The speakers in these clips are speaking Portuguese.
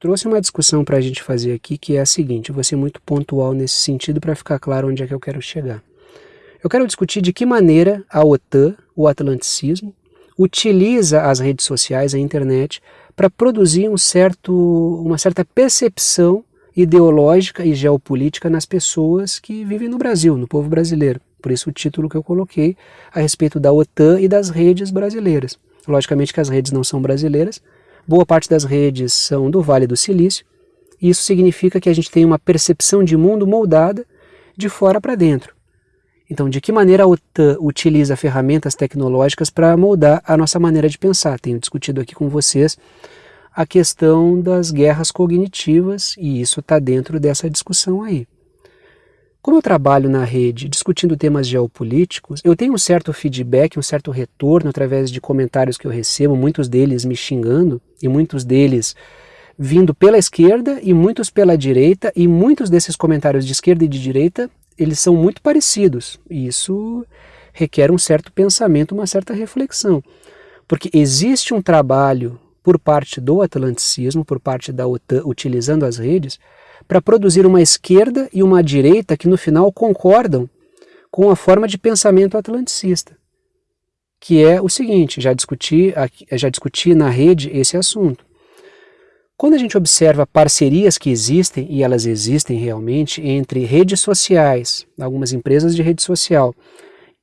trouxe uma discussão para a gente fazer aqui que é a seguinte, vou ser muito pontual nesse sentido para ficar claro onde é que eu quero chegar. Eu quero discutir de que maneira a OTAN, o atlanticismo, utiliza as redes sociais, a internet, para produzir um certo, uma certa percepção ideológica e geopolítica nas pessoas que vivem no Brasil, no povo brasileiro. Por isso o título que eu coloquei a respeito da OTAN e das redes brasileiras. Logicamente que as redes não são brasileiras, boa parte das redes são do Vale do Silício, e isso significa que a gente tem uma percepção de mundo moldada de fora para dentro. Então, de que maneira a OTAN utiliza ferramentas tecnológicas para moldar a nossa maneira de pensar? Tenho discutido aqui com vocês a questão das guerras cognitivas e isso está dentro dessa discussão aí. Como eu trabalho na rede discutindo temas geopolíticos, eu tenho um certo feedback, um certo retorno através de comentários que eu recebo, muitos deles me xingando e muitos deles vindo pela esquerda e muitos pela direita, e muitos desses comentários de esquerda e de direita, eles são muito parecidos. Isso requer um certo pensamento, uma certa reflexão. Porque existe um trabalho por parte do atlanticismo, por parte da OTAN, utilizando as redes, para produzir uma esquerda e uma direita que no final concordam com a forma de pensamento atlanticista, que é o seguinte, já discuti, já discuti na rede esse assunto. Quando a gente observa parcerias que existem, e elas existem realmente, entre redes sociais, algumas empresas de rede social,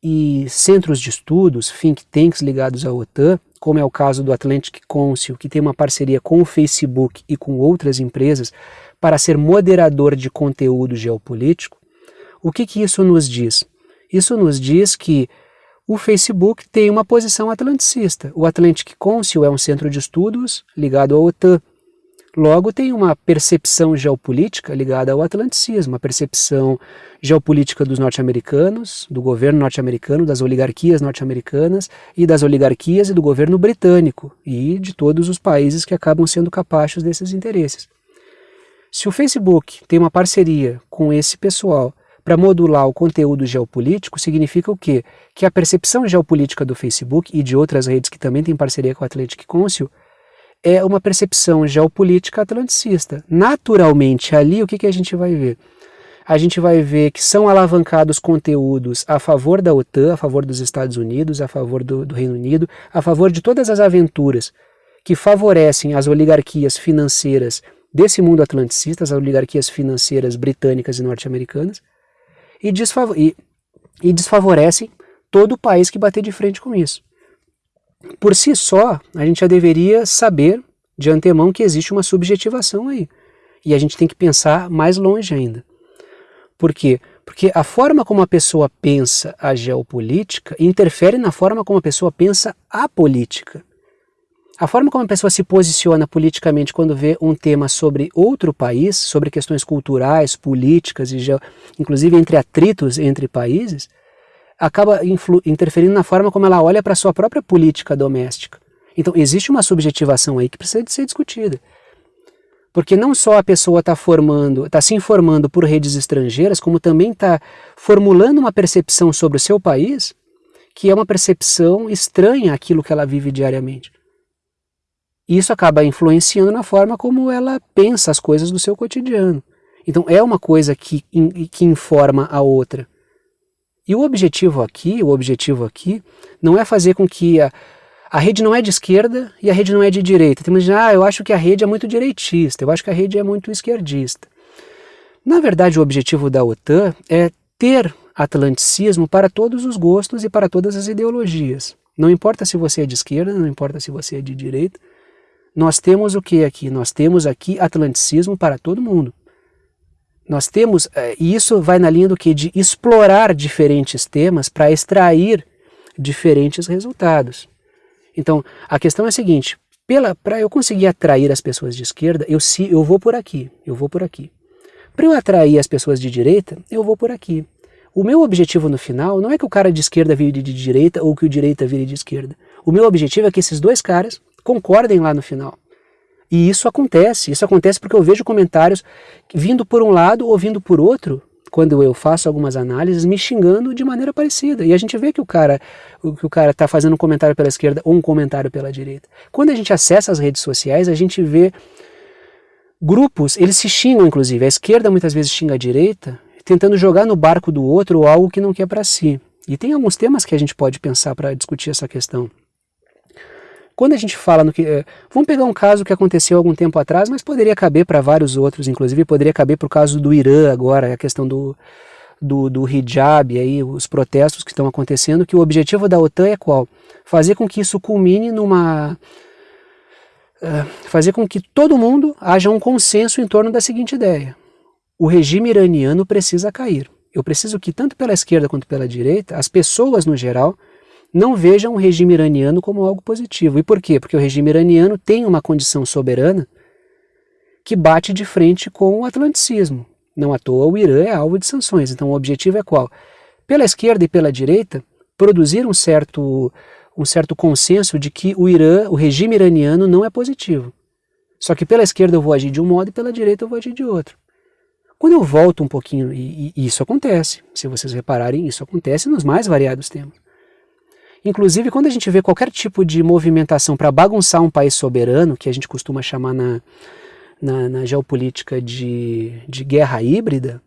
e centros de estudos, think tanks ligados à OTAN, como é o caso do Atlantic Council, que tem uma parceria com o Facebook e com outras empresas para ser moderador de conteúdo geopolítico, o que, que isso nos diz? Isso nos diz que o Facebook tem uma posição atlanticista. O Atlantic Council é um centro de estudos ligado à OTAN. Logo, tem uma percepção geopolítica ligada ao atlanticismo, uma percepção geopolítica dos norte-americanos, do governo norte-americano, das oligarquias norte-americanas e das oligarquias e do governo britânico e de todos os países que acabam sendo capazes desses interesses. Se o Facebook tem uma parceria com esse pessoal para modular o conteúdo geopolítico, significa o quê? Que a percepção geopolítica do Facebook e de outras redes que também têm parceria com o Atlantic Council é uma percepção geopolítica atlanticista. Naturalmente, ali o que, que a gente vai ver? A gente vai ver que são alavancados conteúdos a favor da OTAN, a favor dos Estados Unidos, a favor do, do Reino Unido, a favor de todas as aventuras que favorecem as oligarquias financeiras desse mundo atlanticista, as oligarquias financeiras britânicas e norte-americanas, e, e, e desfavorecem todo o país que bater de frente com isso. Por si só, a gente já deveria saber de antemão que existe uma subjetivação aí. E a gente tem que pensar mais longe ainda. Por quê? Porque a forma como a pessoa pensa a geopolítica interfere na forma como a pessoa pensa a política. A forma como a pessoa se posiciona politicamente quando vê um tema sobre outro país, sobre questões culturais, políticas e inclusive entre atritos entre países, acaba interferindo na forma como ela olha para a sua própria política doméstica. Então existe uma subjetivação aí que precisa de ser discutida. Porque não só a pessoa está formando, está se informando por redes estrangeiras, como também está formulando uma percepção sobre o seu país, que é uma percepção estranha àquilo que ela vive diariamente. Isso acaba influenciando na forma como ela pensa as coisas do seu cotidiano. Então é uma coisa que, que informa a outra. E o objetivo aqui, o objetivo aqui, não é fazer com que a, a rede não é de esquerda e a rede não é de direita. Tem gente ah, eu acho que a rede é muito direitista, eu acho que a rede é muito esquerdista. Na verdade, o objetivo da OTAN é ter atlanticismo para todos os gostos e para todas as ideologias. Não importa se você é de esquerda, não importa se você é de direita. Nós temos o que aqui? Nós temos aqui atlanticismo para todo mundo. Nós temos, eh, e isso vai na linha do que? De explorar diferentes temas para extrair diferentes resultados. Então, a questão é a seguinte, para eu conseguir atrair as pessoas de esquerda, eu, se, eu vou por aqui, eu vou por aqui. Para eu atrair as pessoas de direita, eu vou por aqui. O meu objetivo no final não é que o cara de esquerda vire de direita ou que o direita vire de esquerda. O meu objetivo é que esses dois caras concordem lá no final. E isso acontece, isso acontece porque eu vejo comentários vindo por um lado ou vindo por outro, quando eu faço algumas análises, me xingando de maneira parecida. E a gente vê que o cara que o cara está fazendo um comentário pela esquerda ou um comentário pela direita. Quando a gente acessa as redes sociais, a gente vê grupos, eles se xingam inclusive, a esquerda muitas vezes xinga a direita, tentando jogar no barco do outro algo que não quer para si. E tem alguns temas que a gente pode pensar para discutir essa questão. Quando a gente fala no que... Eh, vamos pegar um caso que aconteceu algum tempo atrás, mas poderia caber para vários outros, inclusive poderia caber para o caso do Irã agora, a questão do, do, do hijab, aí, os protestos que estão acontecendo, que o objetivo da OTAN é qual? Fazer com que isso culmine numa... Uh, fazer com que todo mundo haja um consenso em torno da seguinte ideia. O regime iraniano precisa cair. Eu preciso que, tanto pela esquerda quanto pela direita, as pessoas no geral não vejam o regime iraniano como algo positivo. E por quê? Porque o regime iraniano tem uma condição soberana que bate de frente com o atlanticismo. Não à toa o Irã é alvo de sanções. Então o objetivo é qual? Pela esquerda e pela direita, produzir um certo, um certo consenso de que o Irã, o regime iraniano não é positivo. Só que pela esquerda eu vou agir de um modo e pela direita eu vou agir de outro. Quando eu volto um pouquinho, e, e isso acontece, se vocês repararem, isso acontece nos mais variados temas. Inclusive, quando a gente vê qualquer tipo de movimentação para bagunçar um país soberano, que a gente costuma chamar na, na, na geopolítica de, de guerra híbrida,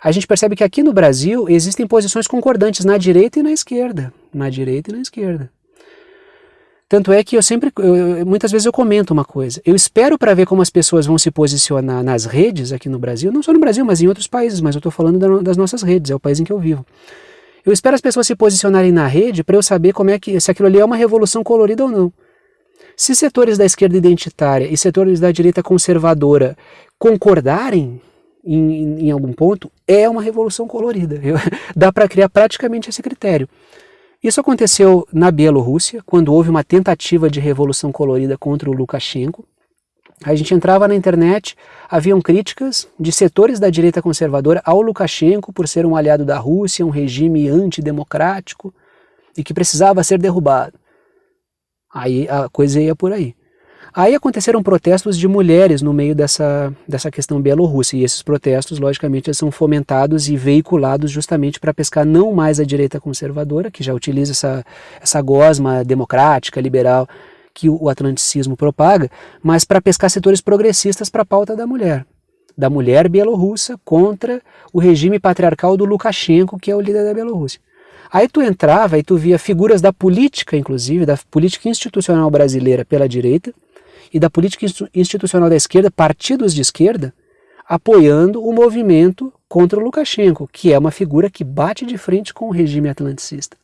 a gente percebe que aqui no Brasil existem posições concordantes na direita e na esquerda. Na direita e na esquerda. Tanto é que eu sempre, eu, muitas vezes eu comento uma coisa, eu espero para ver como as pessoas vão se posicionar nas redes aqui no Brasil, não só no Brasil, mas em outros países, mas eu estou falando da, das nossas redes, é o país em que eu vivo. Eu espero as pessoas se posicionarem na rede para eu saber como é que, se aquilo ali é uma revolução colorida ou não. Se setores da esquerda identitária e setores da direita conservadora concordarem em, em algum ponto, é uma revolução colorida. Eu, dá para criar praticamente esse critério. Isso aconteceu na Bielorrússia, quando houve uma tentativa de revolução colorida contra o Lukashenko. A gente entrava na internet, haviam críticas de setores da direita conservadora ao Lukashenko por ser um aliado da Rússia, um regime antidemocrático e que precisava ser derrubado. Aí a coisa ia por aí. Aí aconteceram protestos de mulheres no meio dessa, dessa questão bielorrussa, e esses protestos, logicamente, são fomentados e veiculados justamente para pescar não mais a direita conservadora, que já utiliza essa, essa gosma democrática, liberal, que o atlanticismo propaga, mas para pescar setores progressistas para a pauta da mulher. Da mulher bielorrussa contra o regime patriarcal do Lukashenko, que é o líder da Bielorrússia. Aí tu entrava e tu via figuras da política, inclusive, da política institucional brasileira pela direita e da política institucional da esquerda, partidos de esquerda, apoiando o movimento contra o Lukashenko, que é uma figura que bate de frente com o regime atlanticista.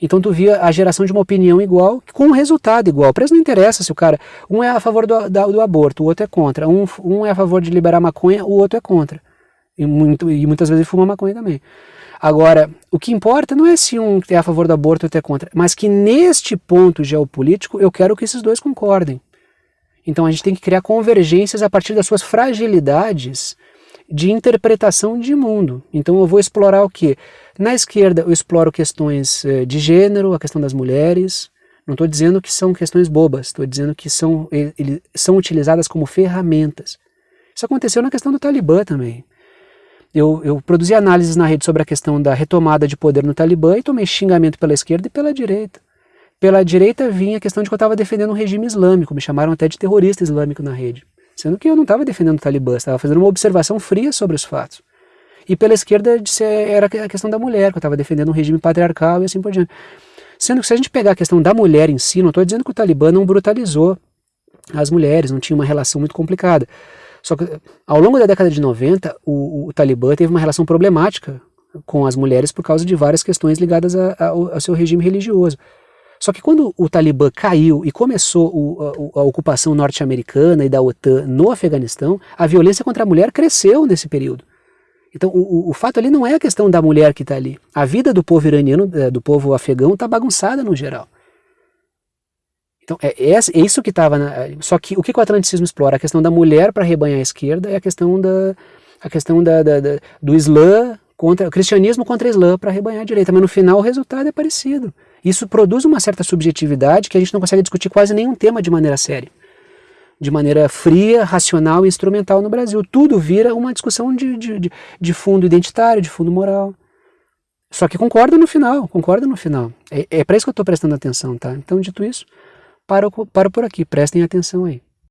Então tu via a geração de uma opinião igual, com um resultado igual. Para eles não interessa se o cara, um é a favor do, da, do aborto, o outro é contra. Um, um é a favor de liberar maconha, o outro é contra. E, muito, e muitas vezes ele fuma maconha também. Agora, o que importa não é se um é a favor do aborto ou outro é contra, mas que neste ponto geopolítico eu quero que esses dois concordem. Então a gente tem que criar convergências a partir das suas fragilidades de interpretação de mundo. Então eu vou explorar o que? Na esquerda eu exploro questões eh, de gênero, a questão das mulheres, não estou dizendo que são questões bobas, estou dizendo que são, ele, são utilizadas como ferramentas. Isso aconteceu na questão do Talibã também. Eu, eu produzi análises na rede sobre a questão da retomada de poder no Talibã e tomei xingamento pela esquerda e pela direita. Pela direita vinha a questão de que eu estava defendendo um regime islâmico, me chamaram até de terrorista islâmico na rede. Sendo que eu não estava defendendo o Talibã, estava fazendo uma observação fria sobre os fatos. E pela esquerda era a questão da mulher, que eu estava defendendo um regime patriarcal e assim por diante. Sendo que se a gente pegar a questão da mulher em si, não estou dizendo que o Talibã não brutalizou as mulheres, não tinha uma relação muito complicada. Só que ao longo da década de 90, o, o Talibã teve uma relação problemática com as mulheres por causa de várias questões ligadas ao seu regime religioso. Só que quando o Talibã caiu e começou o, a, a, ocupação norte-americana e da OTAN no Afeganistão, a violência contra a mulher cresceu nesse período. Então o, o, fato ali não é a questão da mulher que está ali. A vida do povo iraniano, é, do povo afegão, está bagunçada no geral. Então é, é, é isso que estava... Só que o que o atlanticismo explora? A questão da mulher para rebanhar a esquerda é a questão, da, a questão da, da, da do Islã contra... o cristianismo contra o Islã para rebanhar a direita. Mas no final o resultado é parecido. Isso produz uma certa subjetividade que a gente não consegue discutir quase nenhum tema de maneira séria. De maneira fria, racional e instrumental no Brasil. Tudo vira uma discussão de, de, de fundo identitário, de fundo moral. Só que concordo no final, concordo no final. É, é para isso que eu estou prestando atenção, tá? Então, dito isso, paro, paro por aqui, prestem atenção aí.